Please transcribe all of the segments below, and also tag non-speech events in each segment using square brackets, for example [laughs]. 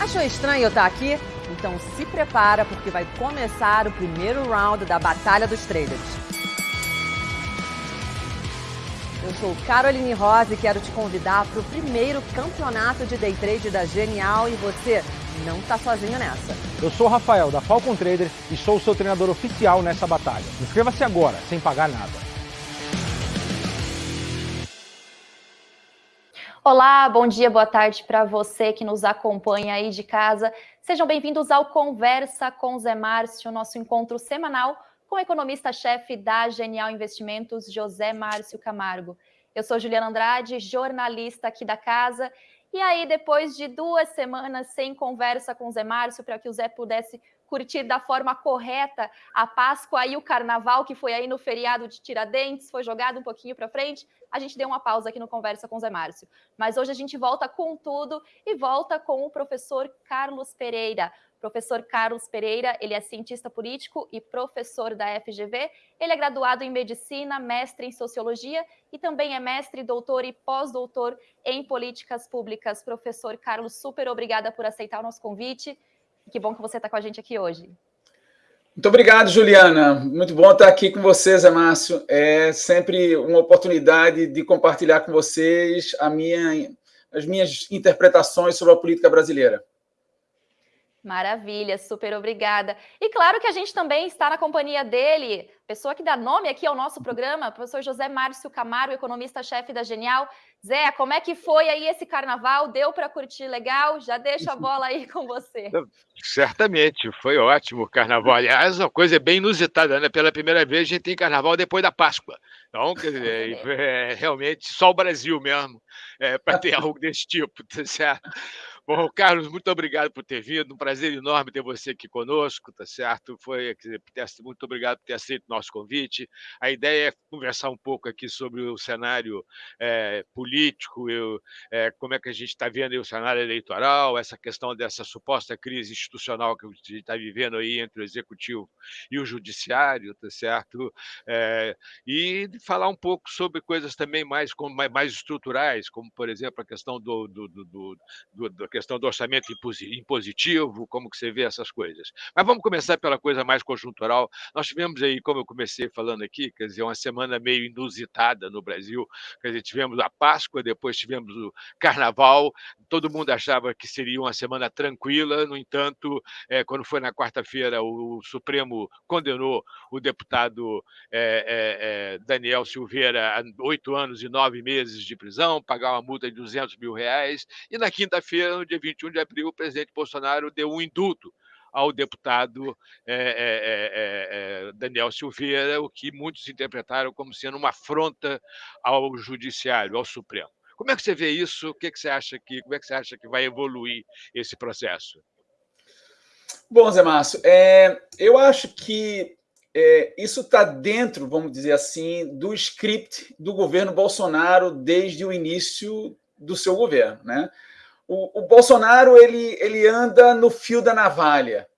Achou estranho eu estar aqui? Então se prepara porque vai começar o primeiro round da Batalha dos Traders. Eu sou Caroline Rosa e quero te convidar para o primeiro campeonato de day trade da Genial e você não está sozinho nessa. Eu sou o Rafael da Falcon Trader e sou o seu treinador oficial nessa batalha. Inscreva-se agora, sem pagar nada. Olá, bom dia, boa tarde para você que nos acompanha aí de casa. Sejam bem-vindos ao Conversa com Zé Márcio, nosso encontro semanal com o economista-chefe da Genial Investimentos, José Márcio Camargo. Eu sou Juliana Andrade, jornalista aqui da casa. E aí, depois de duas semanas sem conversa com o Zé Márcio, para que o Zé pudesse curtir da forma correta a Páscoa e o Carnaval, que foi aí no feriado de Tiradentes, foi jogado um pouquinho para frente. A gente deu uma pausa aqui no Conversa com Zé Márcio. Mas hoje a gente volta com tudo e volta com o professor Carlos Pereira. Professor Carlos Pereira, ele é cientista político e professor da FGV. Ele é graduado em medicina, mestre em sociologia e também é mestre, doutor e pós-doutor em políticas públicas. Professor Carlos, super obrigada por aceitar o nosso convite. Que bom que você está com a gente aqui hoje. Muito obrigado, Juliana. Muito bom estar aqui com vocês, Márcio. É sempre uma oportunidade de compartilhar com vocês minha, as minhas interpretações sobre a política brasileira. Maravilha, super obrigada. E claro que a gente também está na companhia dele, pessoa que dá nome aqui ao nosso programa, professor José Márcio Camargo, economista-chefe da Genial. Zé, como é que foi aí esse carnaval? Deu para curtir legal? Já deixa a bola aí com você. [laughs] Certamente, foi ótimo o carnaval. Aliás, uma coisa bem inusitada, né? Pela primeira vez a gente tem carnaval depois da Páscoa. Então, quer dizer, é, realmente só o Brasil mesmo é, para ter [laughs] algo desse tipo, tá certo? Bom, Carlos, muito obrigado por ter vindo. Um prazer enorme ter você aqui conosco, tá certo? Foi muito obrigado por ter aceito o nosso convite. A ideia é conversar um pouco aqui sobre o cenário é, político, eu, é, como é que a gente está vendo o cenário eleitoral, essa questão dessa suposta crise institucional que a gente está vivendo aí entre o executivo e o judiciário, tá certo? É, e falar um pouco sobre coisas também mais, mais estruturais, como por exemplo a questão do, do, do, do, do questão do orçamento impositivo, como que você vê essas coisas. Mas vamos começar pela coisa mais conjuntural. Nós tivemos aí, como eu comecei falando aqui, quer dizer, uma semana meio inusitada no Brasil. Quer dizer, tivemos a Páscoa, depois tivemos o Carnaval. Todo mundo achava que seria uma semana tranquila. No entanto, é, quando foi na quarta-feira, o Supremo condenou o deputado é, é, Daniel Silveira a oito anos e nove meses de prisão, pagar uma multa de 200 mil reais. E na quinta-feira, dia 21 de abril, o presidente Bolsonaro deu um indulto ao deputado é, é, é, Daniel Silveira, o que muitos interpretaram como sendo uma afronta ao judiciário, ao Supremo. Como é que você vê isso? O que, que você acha que, como é que você acha que vai evoluir esse processo? Bom, Zé Márcio, eu acho que isso está dentro, vamos dizer assim, do script do governo Bolsonaro desde o início do seu governo, né? O, o, Bolsonaro ele, ele anda no fio da navalha,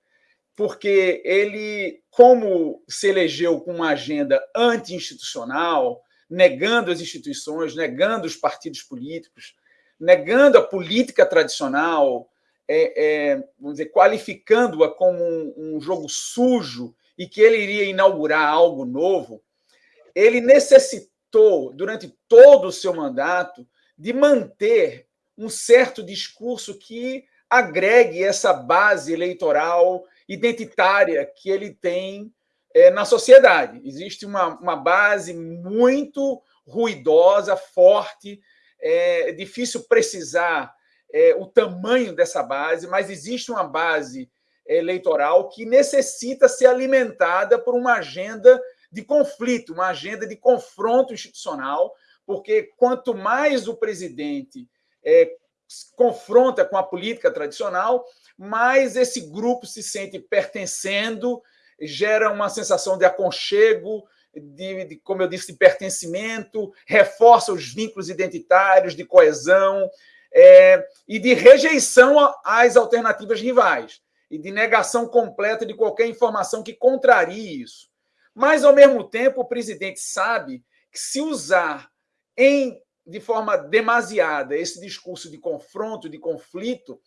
porque ele, como se elegeu com uma agenda anti-institucional, negando as instituições, negando os partidos políticos, negando a política tradicional, é, é, vamos dizer, qualificando-a como um, um jogo sujo e que ele iria inaugurar algo novo, ele necessitou, durante todo o seu mandato, de manter um certo discurso que agregue essa base eleitoral identitária que ele tem é, na sociedade. Existe uma, uma base muito ruidosa, forte, é difícil precisar é, o tamanho dessa base, mas existe uma base eleitoral que necessita ser alimentada por uma agenda de conflito, uma agenda de confronto institucional, porque quanto mais o presidente é, confronta com a política tradicional, mais esse grupo se sente pertencendo, gera uma sensação de aconchego, de, de, como eu disse, de pertencimento, reforça os vínculos identitários, de coesão é, e de rejeição às alternativas rivais e de negação completa de qualquer informação que contrarie isso. Mas, ao mesmo tempo, o presidente sabe que se usar em de forma demasiada esse discurso de confronto, de conflito,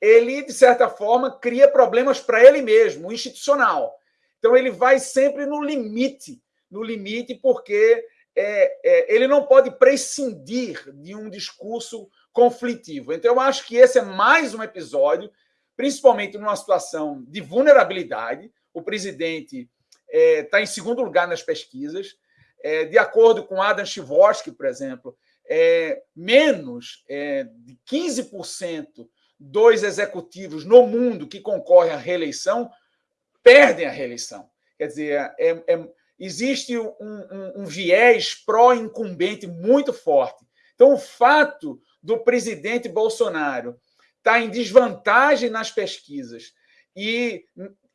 ele, de certa forma, cria problemas para ele mesmo, institucional. Então, ele vai sempre no limite, no limite, porque é, é, ele não pode prescindir de um discurso conflitivo. Então, eu acho que esse é mais um episódio, principalmente numa situação de vulnerabilidade. O presidente está é, em segundo lugar nas pesquisas. É, de acordo com Adam Chivorsky, por exemplo, é, menos é, de 15% dos executivos no mundo que concorrem à reeleição perdem a reeleição. Quer dizer, é, é existe um, um, um viés pró-incumbente muito forte. Então, o fato do presidente Bolsonaro estar em desvantagem nas pesquisas e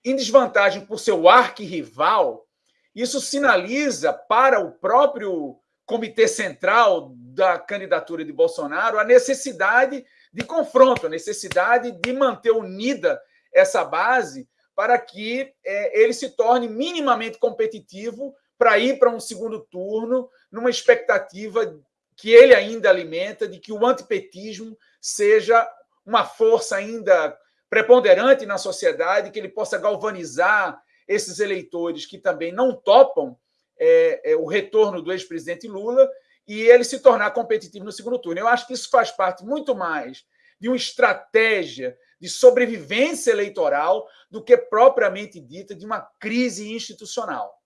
em desvantagem por seu arquirrival, isso sinaliza para o próprio Comitê Central da candidatura de Bolsonaro a necessidade de confronto, a necessidade de manter unida essa base para que é, ele se torne minimamente competitivo para ir para um segundo turno, numa expectativa que ele ainda alimenta de que o antipetismo seja uma força ainda preponderante na sociedade, que ele possa galvanizar esses eleitores que também não topam é, é, o retorno do ex-presidente Lula e ele se tornar competitivo no segundo turno. Eu acho que isso faz parte muito mais de uma estratégia de sobrevivência eleitoral do que propriamente dita de uma crise institucional.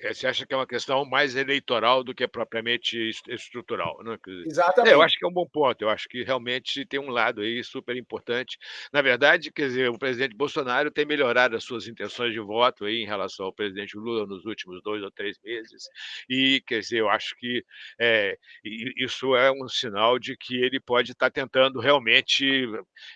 É, você acha que é uma questão mais eleitoral do que propriamente estrutural, né? Exatamente. É, eu acho que é um bom ponto. Eu acho que realmente tem um lado aí super importante. Na verdade, quer dizer, o presidente Bolsonaro tem melhorado as suas intenções de voto aí em relação ao presidente Lula nos últimos dois ou três meses. E, quer dizer, eu acho que é, isso é um sinal de que ele pode estar tentando realmente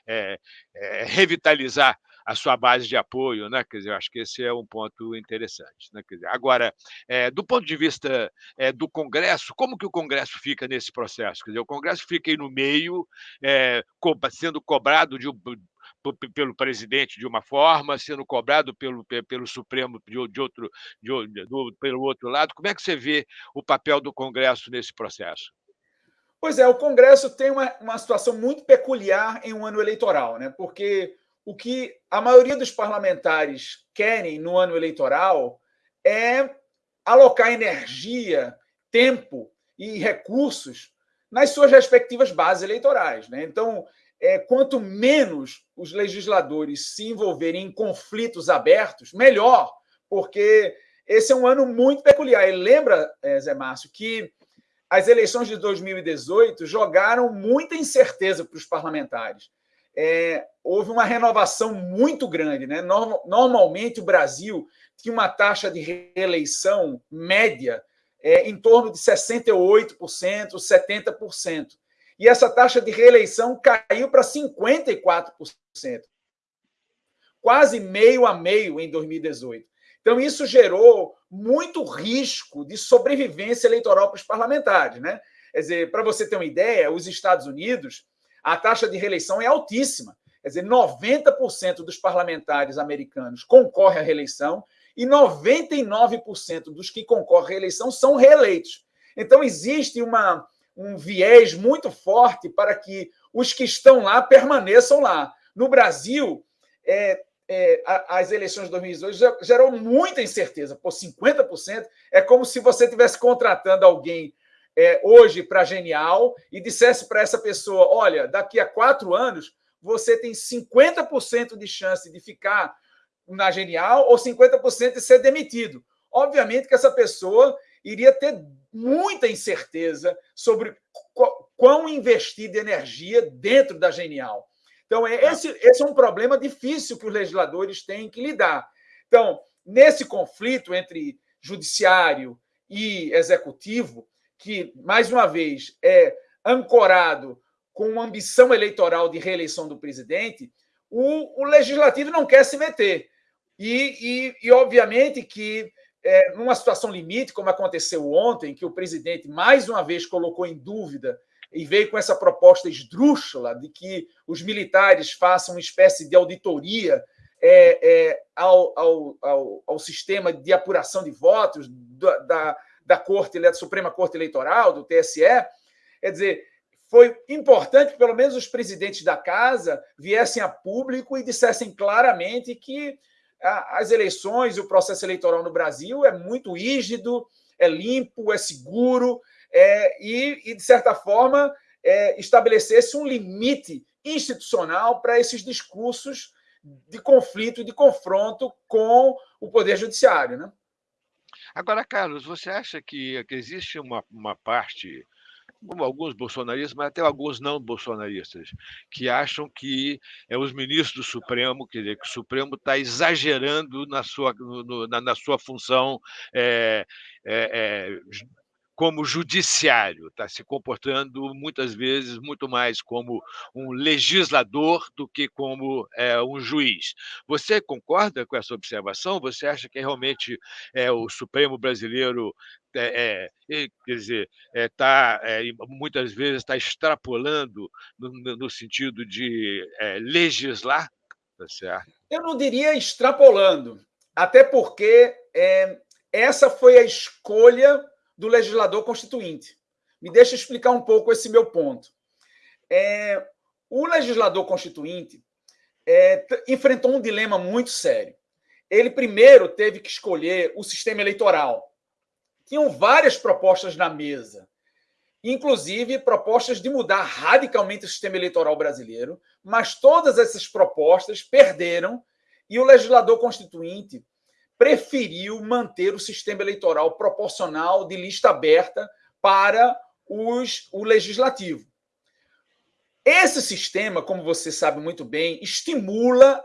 é, é, revitalizar a sua base de apoio, né? Quer dizer, eu acho que esse é um ponto interessante. Né? Quer dizer, agora, é, do ponto de vista é, do Congresso, como que o Congresso fica nesse processo? Quer dizer, o Congresso fica aí no meio, é, sendo cobrado de, pelo presidente de uma forma, sendo cobrado pelo, pelo Supremo de, de outro, de, do, pelo outro lado. Como é que você vê o papel do Congresso nesse processo? Pois é, o Congresso tem uma, uma situação muito peculiar em um ano eleitoral, né? porque o que a maioria dos parlamentares querem no ano eleitoral é alocar energia, tempo e recursos nas suas respectivas bases eleitorais. Né? Então, é, quanto menos os legisladores se envolverem em conflitos abertos, melhor, porque esse é um ano muito peculiar. E lembra, é, Zé Márcio, que as eleições de 2018 jogaram muita incerteza para os parlamentares é, houve uma renovação muito grande. Né? Normalmente, o Brasil tinha uma taxa de reeleição média é, em torno de 68%, 70%. E essa taxa de reeleição caiu para 54%. Quase meio a meio em 2018. Então, isso gerou muito risco de sobrevivência eleitoral para os parlamentares. Né? Quer dizer, para você ter uma ideia, os Estados Unidos a taxa de reeleição é altíssima. Quer dizer, 90% dos parlamentares americanos concorrem à reeleição e 99% dos que concorrem à reeleição são reeleitos. Então, existe uma, um viés muito forte para que os que estão lá permaneçam lá. No Brasil, é, é, as eleições de 2018 gerou muita incerteza. Por 50% é como se você estivesse contratando alguém é, hoje para Genial e dissesse para essa pessoa: olha, daqui a quatro anos você tem 50% de chance de ficar na Genial ou 50% de ser demitido. Obviamente que essa pessoa iria ter muita incerteza sobre quão investir de energia dentro da Genial. Então, é, tá. esse, esse é um problema difícil que os legisladores têm que lidar. Então, nesse conflito entre judiciário e executivo, que, mais uma vez, é ancorado com uma ambição eleitoral de reeleição do presidente, o, o legislativo não quer se meter. E, e, e obviamente, que é, numa situação limite, como aconteceu ontem, que o presidente mais uma vez colocou em dúvida e veio com essa proposta esdrúxula de que os militares façam uma espécie de auditoria é, é, ao, ao, ao, ao, sistema de apuração de votos da, da da Corte, da Suprema Corte Eleitoral, do TSE, quer dizer, foi importante que pelo menos os presidentes da casa viessem a público e dissessem claramente que as eleições e o processo eleitoral no Brasil é muito rígido, é limpo, é seguro, é, e, e, de certa forma, é, estabelecesse um limite institucional para esses discursos de conflito e de confronto com o Poder Judiciário. Né? Agora, Carlos, você acha que, que existe uma, uma parte alguns bolsonaristas, mas até alguns não bolsonaristas, que acham que é os ministros do Supremo, quer dizer, que o Supremo está exagerando na sua, no, na, na, sua função é, é, é, como judiciário, está se comportando muitas vezes muito mais como um legislador do que como é, um juiz. Você concorda com essa observação? Você acha que realmente é, o Supremo brasileiro é, é, quer dizer, é, tá, é, muitas vezes está extrapolando no, no, sentido de legislar? Tá certo? Eu não diria extrapolando, até porque essa foi a escolha do legislador constituinte. Me deixa explicar um pouco esse meu ponto. É, o legislador constituinte é, enfrentou um dilema muito sério. Ele primeiro teve que escolher o sistema eleitoral. Tinham várias propostas na mesa, inclusive propostas de mudar radicalmente o sistema eleitoral brasileiro, mas todas essas propostas perderam e o legislador constituinte preferiu manter o sistema eleitoral proporcional de lista aberta para os, o legislativo. Esse sistema, como você sabe muito bem, estimula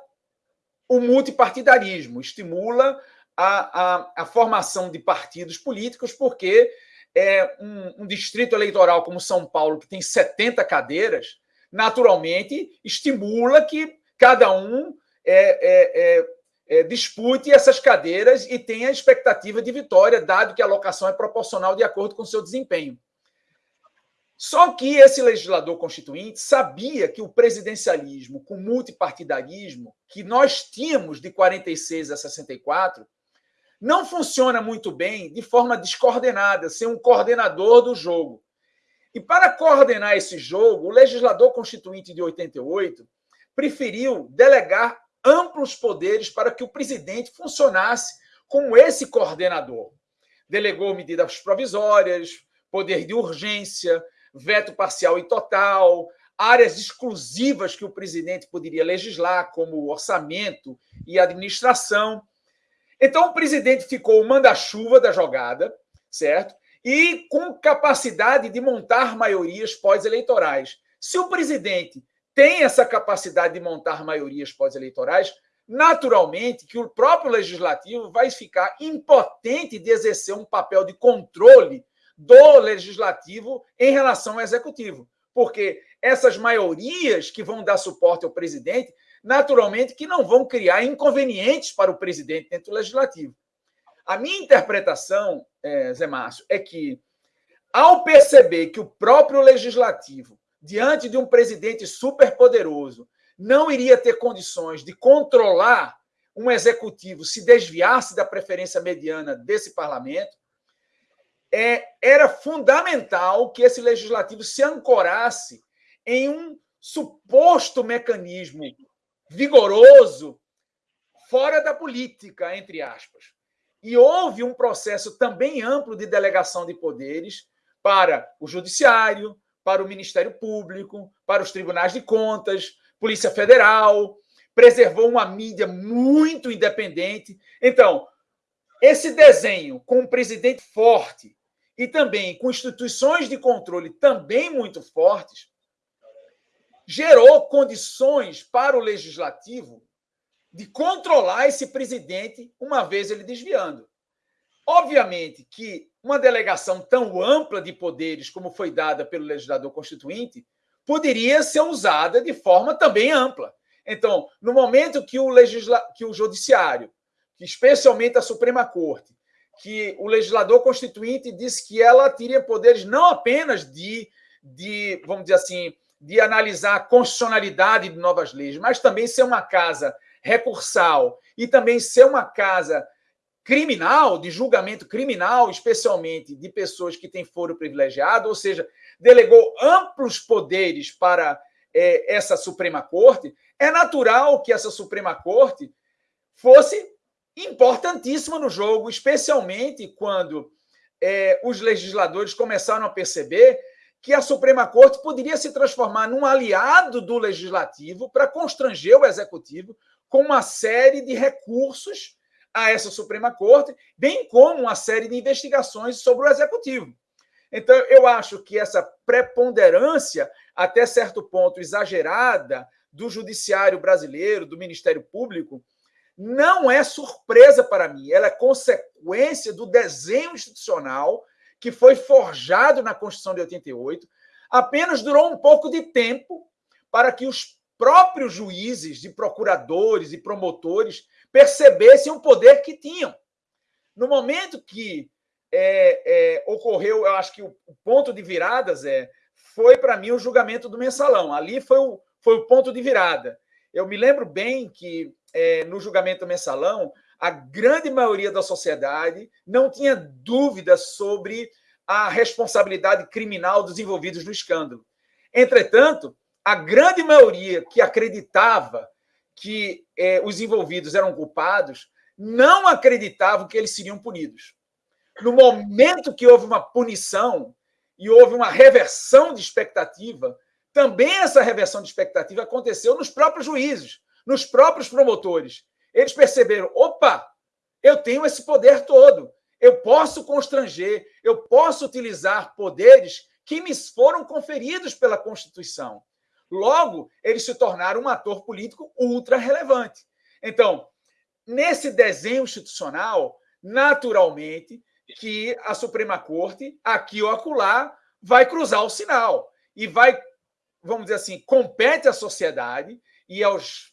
o multipartidarismo, estimula a, a, a formação de partidos políticos, porque é um, um, distrito eleitoral como São Paulo, que tem 70 cadeiras, naturalmente estimula que cada um é, é, é é, dispute essas cadeiras e tenha expectativa de vitória, dado que a alocação é proporcional de acordo com seu desempenho. Só que esse legislador constituinte sabia que o presidencialismo com multipartidarismo, que nós tínhamos de 46 a 64, não funciona muito bem de forma descoordenada, sem um coordenador do jogo. E para coordenar esse jogo, o legislador constituinte de 88 preferiu delegar amplos poderes para que o presidente funcionasse como esse coordenador. Delegou medidas provisórias, poder de urgência, veto parcial e total, áreas exclusivas que o presidente poderia legislar, como orçamento e administração. Então, o presidente ficou o manda-chuva da jogada, certo? E com capacidade de montar maiorias pós-eleitorais. Se o presidente tem essa capacidade de montar maiorias pós-eleitorais, naturalmente que o próprio legislativo vai ficar impotente de exercer um papel de controle do legislativo em relação ao executivo, porque essas maiorias que vão dar suporte ao presidente, naturalmente que não vão criar inconvenientes para o presidente dentro do legislativo. A minha interpretação, é, Zé Márcio, é que ao perceber que o próprio legislativo diante de um presidente superpoderoso, não iria ter condições de controlar um executivo se desviasse da preferência mediana desse parlamento, é, era fundamental que esse legislativo se ancorasse em um suposto mecanismo vigoroso fora da política, entre aspas. E houve um processo também amplo de delegação de poderes para o judiciário, para o Ministério Público, para os tribunais de contas, Polícia Federal, preservou uma mídia muito independente. Então, esse desenho com um presidente forte e também com instituições de controle também muito fortes, gerou condições para o legislativo de controlar esse presidente uma vez ele desviando. Obviamente que uma delegação tão ampla de poderes como foi dada pelo legislador constituinte poderia ser usada de forma também ampla. Então, no momento que o, legisla... que o judiciário, especialmente a Suprema Corte, que o legislador constituinte disse que ela teria poderes não apenas de, de vamos dizer assim, de analisar a constitucionalidade de novas leis, mas também ser uma casa recursal e também ser uma casa criminal, de julgamento criminal, especialmente de pessoas que têm foro privilegiado, ou seja, delegou amplos poderes para é, essa Suprema Corte, é natural que essa Suprema Corte fosse importantíssima no jogo, especialmente quando é, os legisladores começaram a perceber que a Suprema Corte poderia se transformar num aliado do legislativo para constranger o executivo com uma série de recursos a essa Suprema Corte, bem como uma série de investigações sobre o executivo. Então, eu acho que essa preponderância, até certo ponto exagerada, do judiciário brasileiro, do Ministério Público, não é surpresa para mim, ela é consequência do desenho institucional que foi forjado na Constituição de 88, apenas durou um pouco de tempo para que os próprios juízes, de procuradores e promotores percebessem o poder que tinham. No momento que é, é, ocorreu, eu acho que o, ponto de viradas é, foi para mim o julgamento do mensalão. Ali foi o, foi o ponto de virada. Eu me lembro bem que é, no julgamento do mensalão, a grande maioria da sociedade não tinha dúvidas sobre a responsabilidade criminal dos envolvidos no escândalo. Entretanto, a grande maioria que acreditava que é, os envolvidos eram culpados não acreditavam que eles seriam punidos. No momento que houve uma punição e houve uma reversão de expectativa, também essa reversão de expectativa aconteceu nos próprios juízes, nos próprios promotores. Eles perceberam: opa, eu tenho esse poder todo, eu posso constranger, eu posso utilizar poderes que me foram conferidos pela Constituição. Logo, eles se tornaram um ator político ultra relevante. Então, nesse desenho institucional, naturalmente, que a Suprema Corte, aqui ou acolá, vai cruzar o sinal e vai, vamos dizer assim, compete à sociedade e aos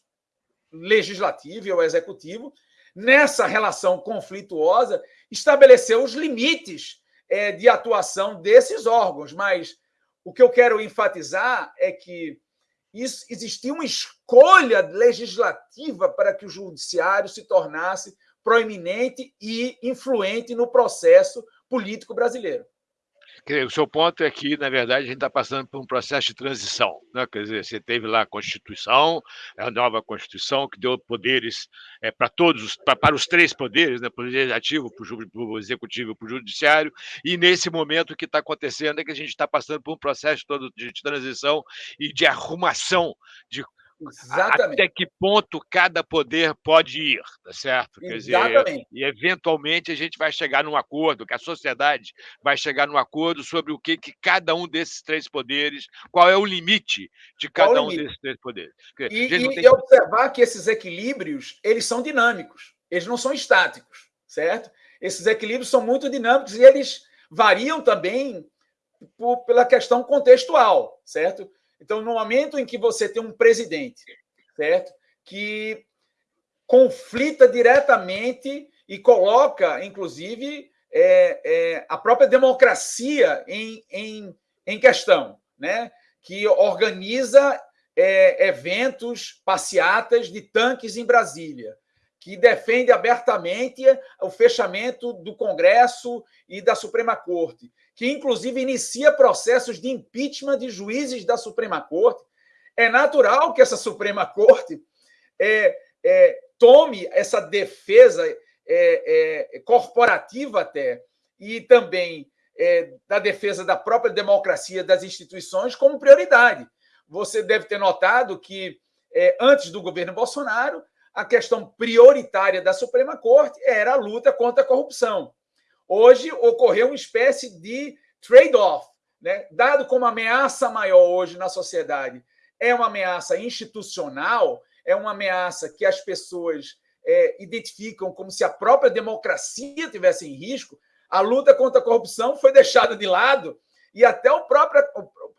legislativo e ao executivo, nessa relação conflituosa, estabelecer os limites é, de atuação desses órgãos. Mas o que eu quero enfatizar é que isso, existia uma escolha legislativa para que o judiciário se tornasse proeminente e influente no processo político brasileiro. O seu ponto é que, na verdade, a gente está passando por um processo de transição. Né? Quer dizer, você teve lá a Constituição, a nova Constituição, que deu poderes é, para todos, pra, para os três poderes, né? para o Legislativo, para o Executivo e para o Judiciário, e nesse momento o que está acontecendo é que a gente está passando por um processo todo de transição e de arrumação de Exatamente. Até que ponto cada poder pode ir, tá certo? Quer Exatamente. Dizer, e eventualmente a gente vai chegar num acordo, que a sociedade vai chegar num acordo sobre o que, que cada um desses três poderes, qual é o limite de cada um desses três poderes. E, e, e observar que esses equilíbrios, eles são dinâmicos, eles não são estáticos, certo? Esses equilíbrios são muito dinâmicos e eles variam também por, pela questão contextual, certo? Então, no momento em que você tem um presidente, certo? Que conflita diretamente e coloca, inclusive, é, é, a própria democracia em, em, em questão, né? que organiza é, eventos, passeatas de tanques em Brasília, que defende abertamente o fechamento do Congresso e da Suprema Corte, que inclusive inicia processos de impeachment de juízes da Suprema Corte. É natural que essa Suprema Corte é, é, tome essa defesa é, é corporativa até e também é, da defesa da própria democracia das instituições como prioridade. Você deve ter notado que é, antes do governo Bolsonaro a questão prioritária da Suprema Corte era a luta contra a corrupção. Hoje ocorreu uma espécie de trade-off, né? dado como ameaça maior hoje na sociedade é uma ameaça institucional, é uma ameaça que as pessoas é, identificam como se a própria democracia tivesse em risco, a luta contra a corrupção foi deixada de lado e até o próprio,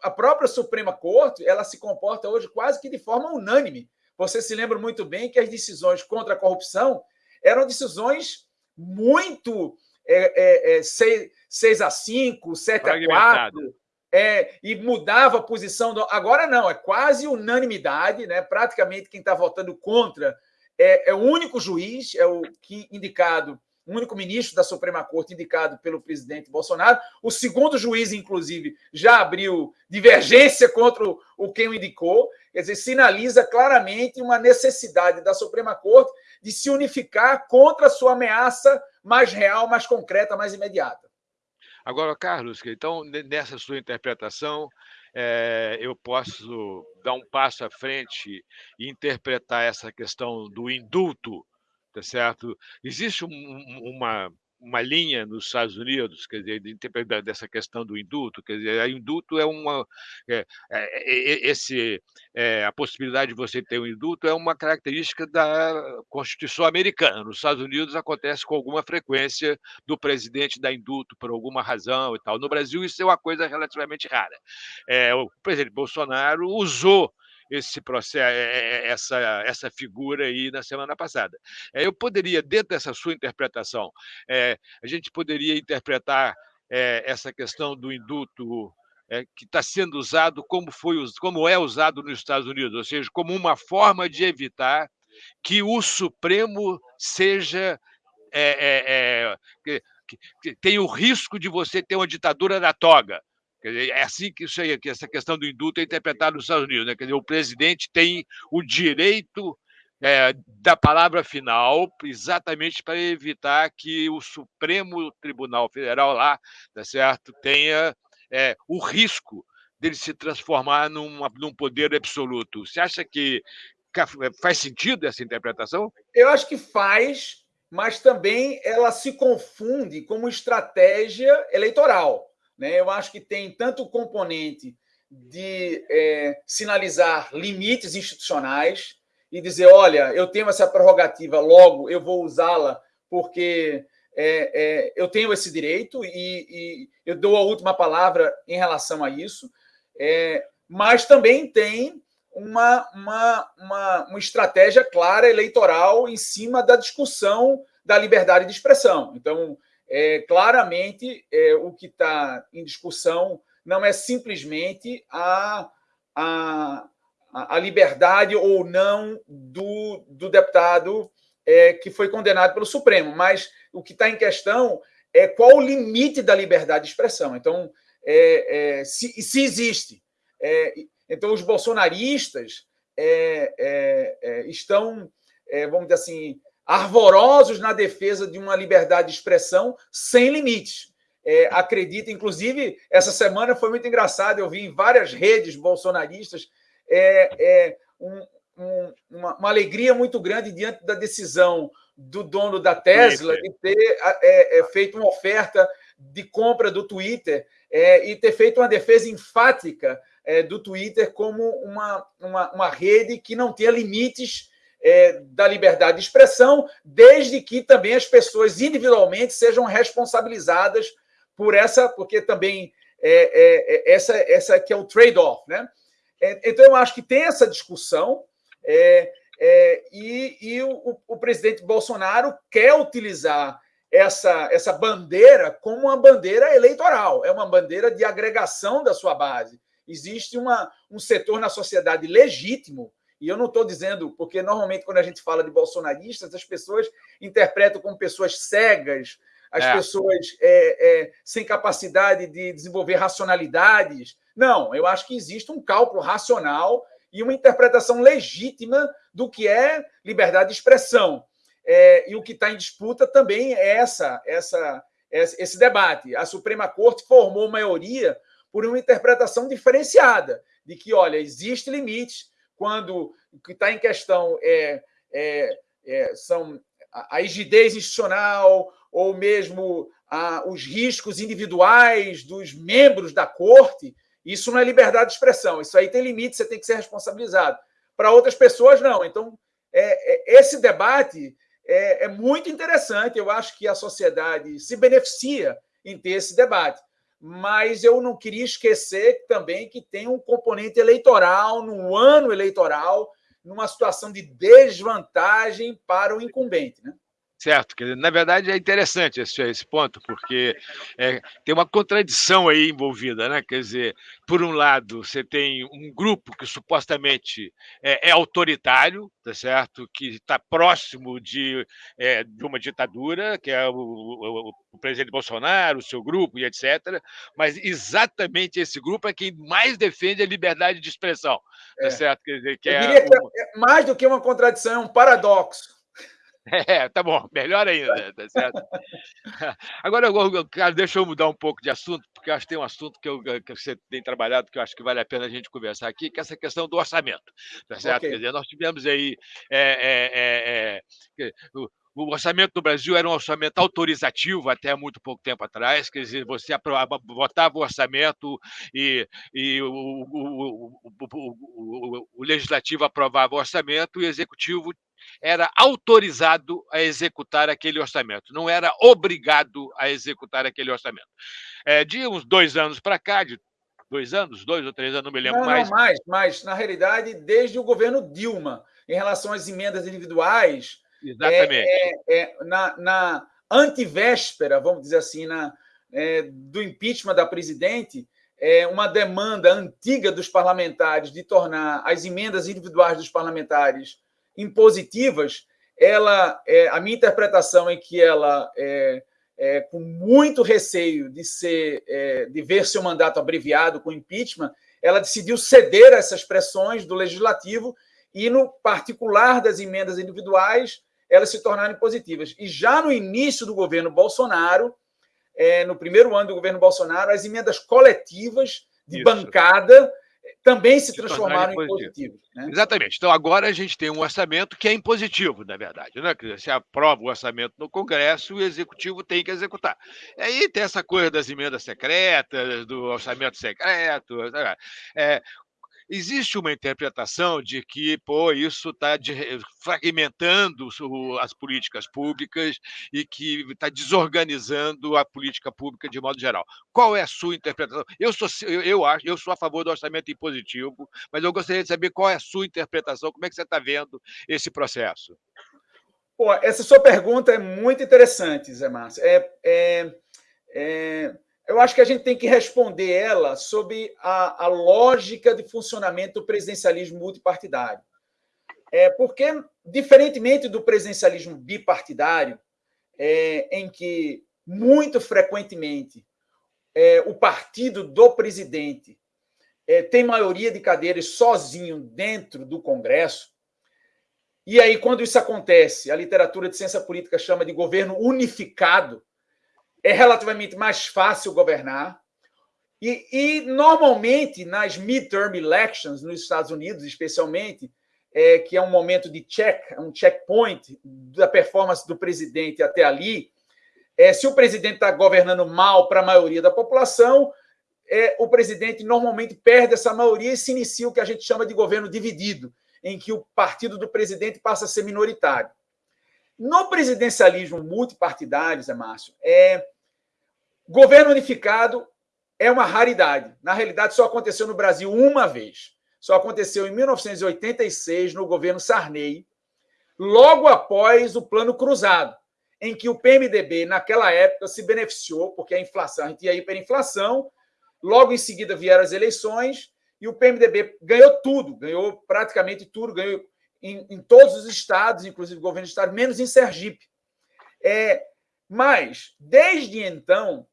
a própria Suprema Corte ela se comporta hoje quase que de forma unânime você se lembra muito bem que as decisões contra a corrupção eram decisões muito é, é, é, 6, 6 a 5, 7 a 4, é, e mudava a posição. Do... Agora não, é quase unanimidade, né? praticamente quem está votando contra é, é, o único juiz, é o que indicado o único ministro da Suprema Corte indicado pelo presidente Bolsonaro. O segundo juiz, inclusive, já abriu divergência contra o quem o indicou. Quer dizer, sinaliza claramente uma necessidade da Suprema Corte de se unificar contra a sua ameaça mais real, mais concreta, mais imediata. Agora, Carlos, então, nessa sua interpretação, é, eu posso dar um passo à frente e interpretar essa questão do indulto tá certo? Existe um, uma, uma linha nos Estados Unidos, quer dizer, de, dessa questão do indulto, quer dizer, o indulto é uma, é, é, esse, é, a possibilidade de você ter um indulto é uma característica da Constituição americana. Nos Estados Unidos acontece com alguma frequência do presidente dar indulto por alguma razão e tal. No Brasil isso é uma coisa relativamente rara. É, o presidente Bolsonaro usou esse processo, é, é, essa, essa figura aí na semana passada. É, eu poderia, dentro dessa sua interpretação, é, a gente poderia interpretar é, essa questão do indulto é, que está sendo usado como, foi, como é usado nos Estados Unidos, ou seja, como uma forma de evitar que o Supremo seja. É, que, que tem o risco de você ter uma ditadura da toga. Dizer, é assim que, isso aí, que essa questão do indulto é interpretada nos Estados Unidos. Né? Quer dizer, o presidente tem o direito é, da palavra final, exatamente para evitar que o Supremo Tribunal Federal lá, tá certo, tenha é, o risco dele se transformar num poder absoluto. Você acha que faz sentido essa interpretação? Eu acho que faz, mas também ela se confunde como estratégia eleitoral. Né? Eu acho que tem tanto o componente de é, sinalizar limites institucionais e dizer: olha, eu tenho essa prerrogativa, logo eu vou usá-la porque é, é, eu tenho esse direito e, e, eu dou a última palavra em relação a isso. É, mas também tem uma, uma, uma, uma estratégia clara eleitoral em cima da discussão da liberdade de expressão. Então, é, claramente é, o que está em discussão não é simplesmente a, a, a liberdade ou não do, do deputado é, que foi condenado pelo Supremo, mas o que está em questão é qual o limite da liberdade de expressão. Então, é, é, se, se, existe. É, então, os bolsonaristas estão, vamos dizer assim, arvorosos na defesa de uma liberdade de expressão sem limites. É, acredita, inclusive, essa semana foi muito engraçado, eu vi em várias redes bolsonaristas é, é um, um, uma, uma, alegria muito grande diante da decisão do dono da Tesla de ter é, é, feito uma oferta de compra do Twitter é, e ter feito uma defesa enfática é, do Twitter como uma, uma, uma rede que não tenha limites é, da liberdade de expressão, desde que também as pessoas individualmente sejam responsabilizadas por essa, porque também é, é, é essa, essa que é o trade-off, né? É, então eu acho que tem essa discussão é, e, e o, o, presidente Bolsonaro quer utilizar essa, essa bandeira como uma bandeira eleitoral, é uma bandeira de agregação da sua base. Existe uma, um setor na sociedade legítimo e eu não estou dizendo, porque normalmente quando a gente fala de bolsonaristas, as pessoas interpretam como pessoas cegas, as é. pessoas é, é, sem capacidade de desenvolver racionalidades. Não, eu acho que existe um cálculo racional e uma interpretação legítima do que é liberdade de expressão. É, e o que está em disputa também é essa, essa, esse debate. A Suprema Corte formou maioria por uma interpretação diferenciada, de que, olha, existe limites, quando o que está em questão é, é, é, são a, a rigidez institucional ou mesmo a, os riscos individuais dos membros da corte, isso não é liberdade de expressão. Isso aí tem limite, você tem que ser responsabilizado. Para outras pessoas, não. Então, é, é, esse debate é, é, muito interessante. Eu acho que a sociedade se beneficia em ter esse debate mas eu não queria esquecer também que tem um componente eleitoral, no ano eleitoral, numa situação de desvantagem para o incumbente. Né? Certo, na verdade é interessante esse, esse ponto, porque é, tem uma contradição aí envolvida, né? Quer dizer, por um lado, você tem um grupo que supostamente é, é autoritário, tá certo? Que está próximo de, é, de uma ditadura, que é o, o, o, presidente Bolsonaro, o seu grupo e etc. Mas exatamente esse grupo é quem mais defende a liberdade de expressão, tá é. certo? Quer dizer, que é, que é mais do que uma contradição, é um paradoxo. É, tá bom, melhor ainda, tá certo? [laughs] Agora, eu, cara, deixa eu mudar um pouco de assunto, porque eu acho que tem um assunto que, eu, que você tem trabalhado que eu acho que vale a pena a gente conversar aqui, que é essa questão do orçamento, tá certo? Okay. Quer dizer, nós tivemos aí é, é, é, o, orçamento do Brasil era um orçamento autorizativo até muito pouco tempo atrás, quer dizer, você aprovava, votava o orçamento e, e o, o, o, o, legislativo aprovava o orçamento e o executivo era autorizado a executar aquele orçamento, não era obrigado a executar aquele orçamento. É, de uns dois anos para cá, de dois anos, dois ou três anos, não me lembro não, mais. Não, mais, mas, na realidade, desde o governo Dilma, em relação às emendas individuais. Exatamente. É, é, é na, na antivéspera, vamos dizer assim, na, é, do impeachment da presidente, uma demanda antiga dos parlamentares de tornar as emendas individuais dos parlamentares impositivas, ela, a minha interpretação é que ela, é, é, com muito receio de ser, é, de ver seu mandato abreviado com impeachment, ela decidiu ceder a essas pressões do legislativo e, no particular das emendas individuais, elas se tornaram positivas. E já no início do governo Bolsonaro, é, no primeiro ano do governo Bolsonaro, as emendas coletivas de Isso. bancada também se, se transformaram em positivos. Né? Exatamente. Então, agora a gente tem um orçamento que é impositivo, na verdade. Né? Você aprova o orçamento no Congresso, o Executivo tem que executar. E aí tem essa coisa das emendas secretas, do orçamento secreto. É, Existe uma interpretação de que pô, isso está fragmentando as políticas públicas e que está desorganizando a política pública de modo geral. Qual é a sua interpretação? Eu sou, eu, acho, eu sou a favor do orçamento impositivo, mas eu gostaria de saber qual é a sua interpretação, como é que você está vendo esse processo? Pô, essa sua pergunta é muito interessante, Zé Márcio. É, é, é eu acho que a gente tem que responder ela sob a, a lógica de funcionamento do presidencialismo multipartidário. É, porque, diferentemente do presidencialismo bipartidário, é, em que muito frequentemente é, o partido do presidente é, tem maioria de cadeiras sozinho dentro do Congresso, e aí, quando isso acontece, a literatura de ciência política chama de governo unificado, é relativamente mais fácil governar. E, e normalmente, nas midterm elections, nos Estados Unidos, especialmente, é, que é um momento de check, um checkpoint da performance do presidente até ali, é, se o presidente está governando mal para a maioria da população, é, o presidente normalmente perde essa maioria e se inicia o que a gente chama de governo dividido, em que o partido do presidente passa a ser minoritário. No presidencialismo multipartidário, Zé Márcio, é, Governo unificado é uma raridade. Na realidade, só aconteceu no Brasil uma vez. Só aconteceu em 1986, no governo Sarney, logo após o Plano Cruzado, em que o PMDB, naquela época, se beneficiou, porque a inflação, a gente ia hiperinflação, logo em seguida vieram as eleições e o PMDB ganhou tudo, ganhou praticamente tudo, ganhou em, em todos os estados, inclusive o governo do estado, menos em Sergipe. É, mas, desde então,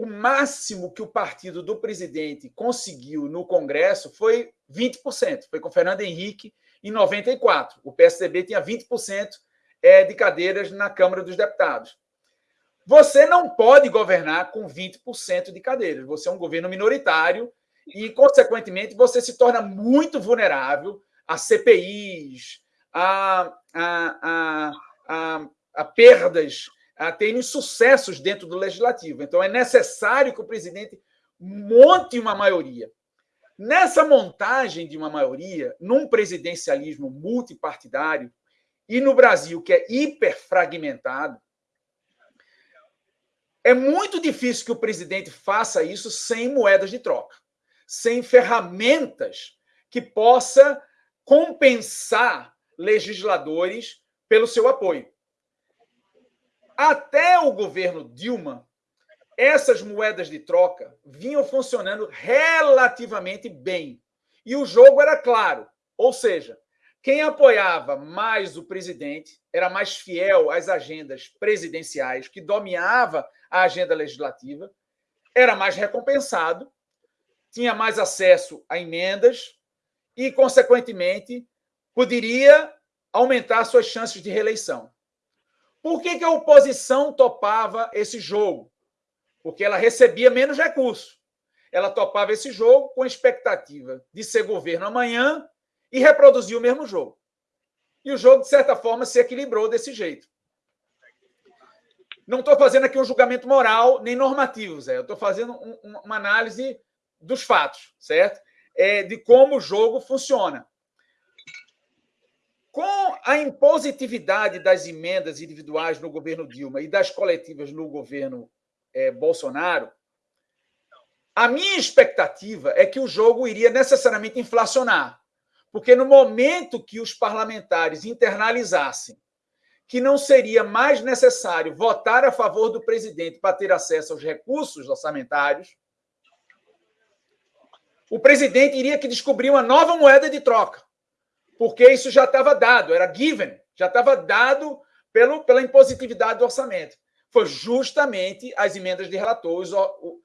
o máximo que o partido do presidente conseguiu no Congresso foi 20%. Foi com Fernando Henrique em 94. O PSDB tinha 20% é, de cadeiras na Câmara dos Deputados. Você não pode governar com 20% de cadeiras. Você é um governo minoritário e, consequentemente, você se torna muito vulnerável a CPIs, a, a, a, a, a perdas a terem sucessos dentro do legislativo. Então, é necessário que o presidente monte uma maioria. Nessa montagem de uma maioria, num presidencialismo multipartidário, e no Brasil, que é hiperfragmentado, é muito difícil que o presidente faça isso sem moedas de troca, sem ferramentas que possa compensar legisladores pelo seu apoio. Até o governo Dilma, essas moedas de troca vinham funcionando relativamente bem. E o jogo era claro. Ou seja, quem apoiava mais o presidente era mais fiel às agendas presidenciais, que dominava a agenda legislativa, era mais recompensado, tinha mais acesso a emendas e, consequentemente, poderia aumentar suas chances de reeleição. Por que, que a oposição topava esse jogo? Porque ela recebia menos recursos. Ela topava esse jogo com expectativa de ser governo amanhã e reproduzir o mesmo jogo. E o jogo, de certa forma, se equilibrou desse jeito. Não estou fazendo aqui um julgamento moral nem normativo, Zé. Eu estou fazendo um, uma análise dos fatos, certo? É, de como o jogo funciona. Com a impositividade das emendas individuais no governo Dilma e das coletivas no governo é, Bolsonaro, a minha expectativa é que o jogo iria necessariamente inflacionar. Porque no momento que os parlamentares internalizassem que não seria mais necessário votar a favor do presidente para ter acesso aos recursos orçamentários, o presidente iria que descobrir uma nova moeda de troca, porque isso já estava dado, era given, já estava dado pelo, pela impositividade do orçamento. Foi justamente as emendas de relatores, o, o,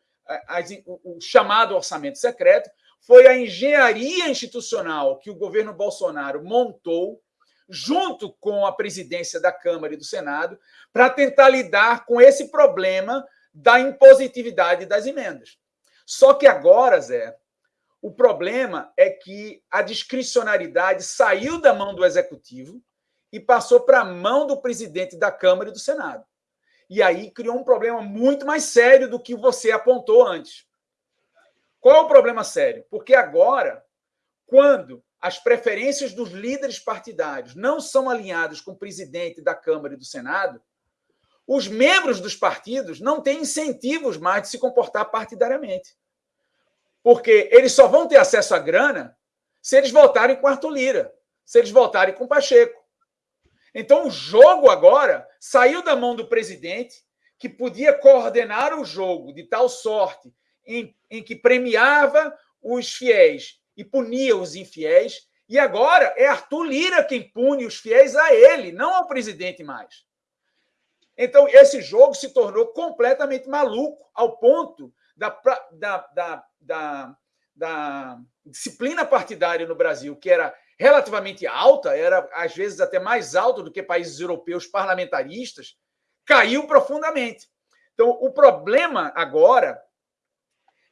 o, o chamado orçamento secreto, foi a engenharia institucional que o governo Bolsonaro montou, junto com a presidência da Câmara e do Senado, para tentar lidar com esse problema da impositividade das emendas. Só que agora, Zé, o problema é que a discricionariedade saiu da mão do executivo e passou para a mão do presidente da Câmara e do Senado. E aí criou um problema muito mais sério do que você apontou antes. Qual é o problema sério? Porque agora, quando as preferências dos líderes partidários não são alinhadas com o presidente da Câmara e do Senado, os membros dos partidos não têm incentivos mais de se comportar partidariamente. Porque eles só vão ter acesso à grana se eles votarem com Arthur Lira, se eles votarem com Pacheco. Então o jogo agora saiu da mão do presidente, que podia coordenar o jogo de tal sorte em, em que premiava os fiéis e punia os infiéis, e agora é Arthur Lira quem pune os fiéis a ele, não ao presidente mais. Então, esse jogo se tornou completamente maluco, ao ponto da, da, da, da, disciplina partidária no Brasil, que era relativamente alta, era às vezes até mais alta do que países europeus parlamentaristas, caiu profundamente. Então, o problema agora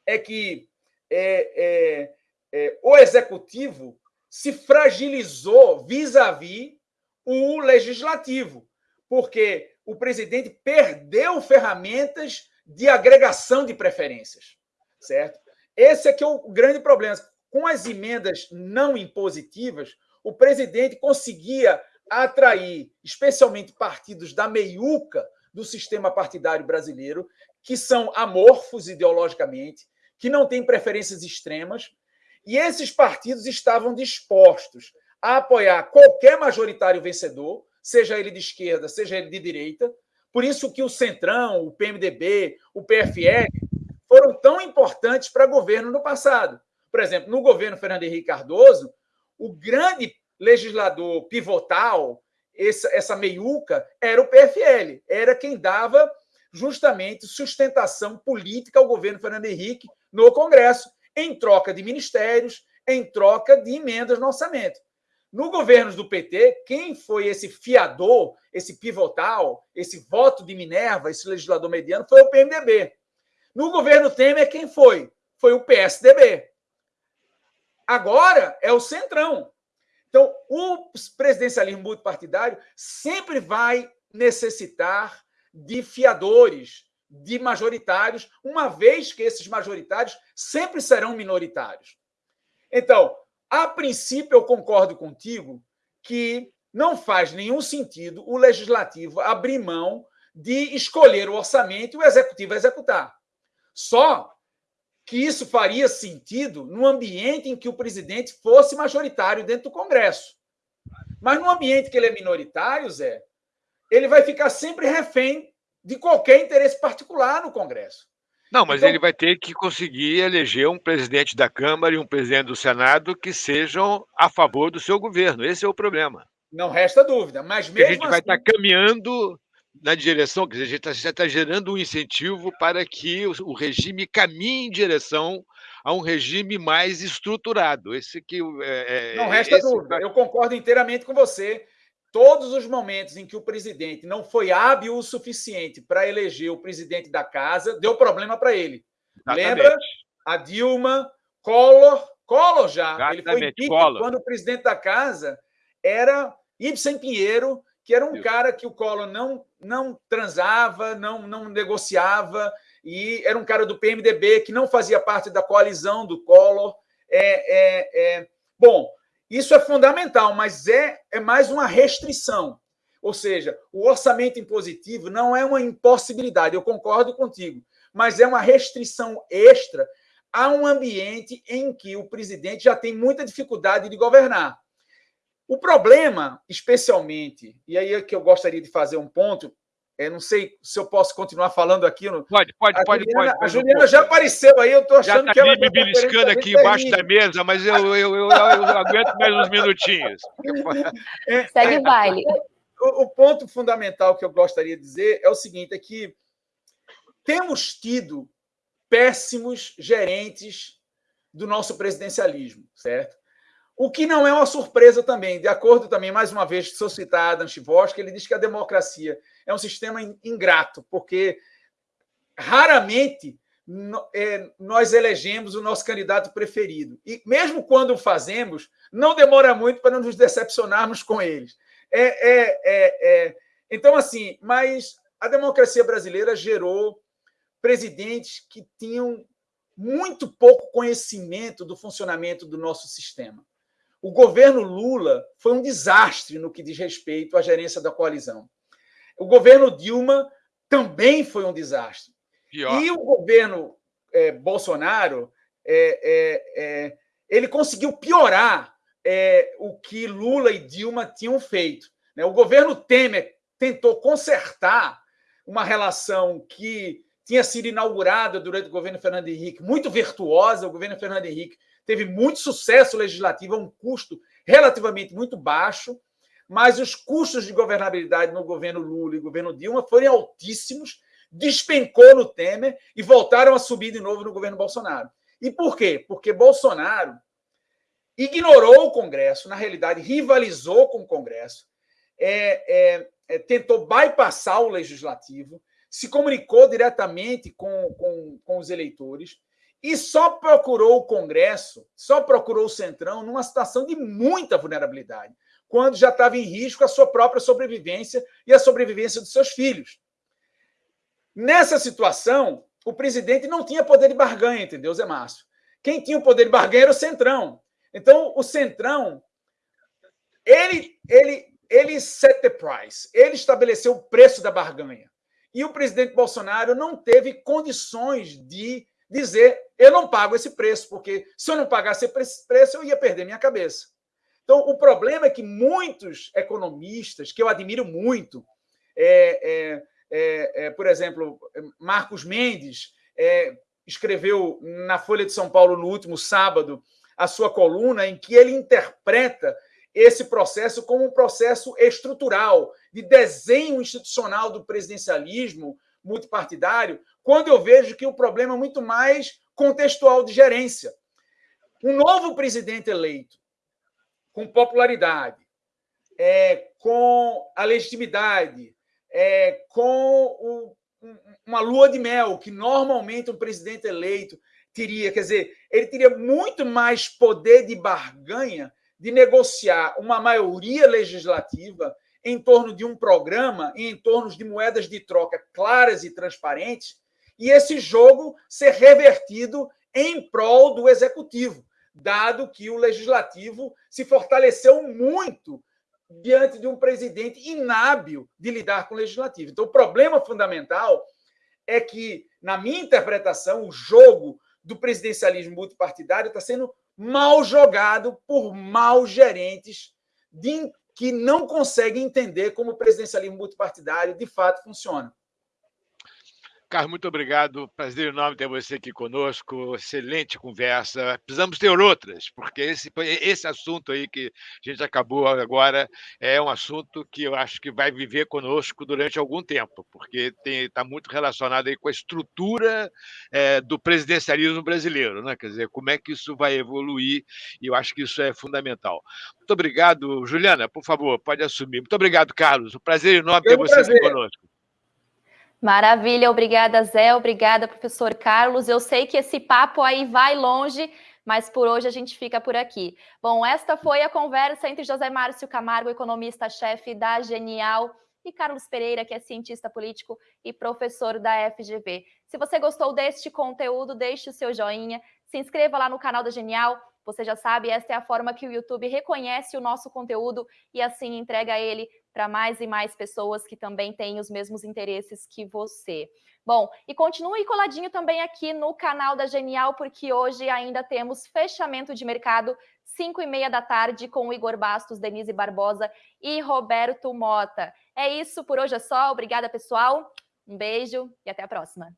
é que é, é, é, o executivo se fragilizou vis-à-vis -vis o legislativo, porque o presidente perdeu ferramentas de agregação de preferências, certo? Esse é que é o grande problema. Com as emendas não impositivas, o presidente conseguia atrair, especialmente partidos da meiuca do sistema partidário brasileiro, que são amorfos ideologicamente, que não têm preferências extremas, e esses partidos estavam dispostos a apoiar qualquer majoritário vencedor, seja ele de esquerda, seja ele de direita. Por isso que o Centrão, o PMDB, o PFL foram tão importantes para governo no passado. Por exemplo, no governo Fernando Henrique Cardoso, o grande legislador pivotal, essa, essa meiuca, era o PFL, era quem dava justamente sustentação política ao governo Fernando Henrique no Congresso, em troca de ministérios, em troca de emendas no orçamento. No governo do PT, quem foi esse fiador, esse pivotal, esse voto de Minerva, esse legislador mediano, foi o PMDB. No governo Temer, quem foi? Foi o PSDB. Agora é o Centrão. Então, o presidencialismo multipartidário sempre vai necessitar de fiadores, de majoritários, uma vez que esses majoritários sempre serão minoritários. Então, a princípio, eu concordo contigo que não faz nenhum sentido o legislativo abrir mão de escolher o orçamento e o executivo executar. Só que isso faria sentido no ambiente em que o presidente fosse majoritário dentro do Congresso. Mas no ambiente que ele é minoritário, Zé, ele vai ficar sempre refém de qualquer interesse particular no Congresso. Não, mas então, ele vai ter que conseguir eleger um presidente da Câmara e um presidente do Senado que sejam a favor do seu governo. Esse é o problema. Não resta dúvida. Mas mesmo a gente assim... vai estar caminhando na direção, quer dizer, a gente está tá gerando um incentivo para que o, o, regime caminhe em direção a um regime mais estruturado. Esse que é, é não resta dúvida. Eu concordo inteiramente com você todos os momentos em que o presidente não foi hábil o suficiente para eleger o presidente da casa, deu problema para ele. Exatamente. Lembra? A Dilma, Collor, Collor já. Exatamente. Ele foi Collor. quando o presidente da casa era Ibsen Pinheiro, que era um Isso. cara que o Collor não, não transava, não, não negociava, e era um cara do PMDB que não fazia parte da coalizão do Collor. É, é, é... Bom, isso é fundamental, mas é, é mais uma restrição. Ou seja, o orçamento impositivo não é uma impossibilidade, eu concordo contigo, mas é uma restrição extra a um ambiente em que o presidente já tem muita dificuldade de governar. O problema, especialmente, e aí é que eu gostaria de fazer um ponto, é, não sei se eu posso continuar falando aqui. No... Pode, pode, a pode, Juliana, pode, A Juliana já apareceu aí, eu estou achando já tá que ela. me beliscando aqui embaixo da mesa, mas eu, eu, eu, eu, aguento mais uns minutinhos. [laughs] É, Segue o baile. O, o, ponto fundamental que eu gostaria de dizer é o seguinte: é que temos tido péssimos gerentes do nosso presidencialismo, certo? O que não é uma surpresa também, de acordo também, mais uma vez, sou citado Adam Chivoski, ele diz que a democracia é um sistema ingrato, porque raramente é, nós elegemos o nosso candidato preferido. E mesmo quando o fazemos, não demora muito para nos decepcionarmos com eles. É, é, é, é, então, assim, mas a democracia brasileira gerou presidentes que tinham muito pouco conhecimento do funcionamento do nosso sistema. O governo Lula foi um desastre no que diz respeito à gerência da coalizão. O governo Dilma também foi um desastre. Pior. E o governo é, Bolsonaro, é, é, é ele conseguiu piorar é, o que Lula e Dilma tinham feito. Né? O governo Temer tentou consertar uma relação que tinha sido inaugurada durante o governo Fernando Henrique, muito virtuosa. O governo Fernando Henrique teve muito sucesso legislativo a um custo relativamente muito baixo, mas os custos de governabilidade no governo Lula e governo Dilma foram altíssimos, despencou no Temer e voltaram a subir de novo no governo Bolsonaro. E por quê? Porque Bolsonaro ignorou o Congresso, na realidade, rivalizou com o Congresso, é, é, é, tentou bypassar o legislativo, se comunicou diretamente com, com, com os eleitores e só procurou o Congresso, só procurou o Centrão numa situação de muita vulnerabilidade, quando já estava em risco a sua própria sobrevivência e a sobrevivência dos seus filhos. Nessa situação, o presidente não tinha poder de barganha, entendeu, Zé Márcio? Quem tinha o poder de barganha era o Centrão. Então, o Centrão, ele, ele, ele set the price, ele estabeleceu o preço da barganha. E o presidente Bolsonaro não teve condições de dizer eu não pago esse preço, porque se eu não pagasse esse preço, eu ia perder minha cabeça. Então, o problema é que muitos economistas, que eu admiro muito, é, é, é, é por exemplo, Marcos Mendes é, escreveu na Folha de São Paulo no último sábado a sua coluna em que ele interpreta esse processo como um processo estrutural de desenho institucional do presidencialismo multipartidário, quando eu vejo que o problema é muito mais contextual de gerência. Um novo presidente eleito, com popularidade, é, com a legitimidade, é, com o, uma lua de mel, que normalmente um presidente eleito teria, quer dizer, ele teria muito mais poder de barganha de negociar uma maioria legislativa em torno de um programa, em torno de moedas de troca claras e transparentes, e esse jogo ser revertido em prol do executivo, dado que o legislativo se fortaleceu muito diante de um presidente inábil de lidar com o legislativo. Então, o problema fundamental é que, na minha interpretação, o jogo do presidencialismo multipartidário está sendo mal jogado por maus gerentes de que não conseguem entender como o presidencialismo multipartidário de fato funciona. Carlos, muito obrigado. Prazer enorme ter você aqui conosco. Excelente conversa. Precisamos ter outras, porque esse, esse assunto aí que a gente acabou agora é um assunto que eu acho que vai viver conosco durante algum tempo, porque está muito relacionado aí com a estrutura é, do presidencialismo brasileiro, né? Quer dizer, como é que isso vai evoluir, e eu acho que isso é fundamental. Muito obrigado, Juliana, por favor, pode assumir. Muito obrigado, Carlos. Um prazer enorme ter você prazer. aqui conosco. Maravilha, obrigada, Zé, obrigada, professor Carlos. Eu sei que esse papo aí vai longe, mas por hoje a gente fica por aqui. Bom, esta foi a conversa entre José Márcio Camargo, economista-chefe da Genial, e Carlos Pereira, que é cientista político e professor da FGV. Se você gostou deste conteúdo, deixe o seu joinha, se inscreva lá no canal da Genial. Você já sabe, esta é a forma que o YouTube reconhece o nosso conteúdo e assim entrega ele para mais e mais pessoas que também têm os mesmos interesses que você. Bom, e continue coladinho também aqui no canal da Genial, porque hoje ainda temos fechamento de mercado, 5 e meia da tarde, com Igor Bastos, Denise Barbosa e Roberto Mota. É isso, por hoje é só. Obrigada, pessoal. Um beijo e até a próxima.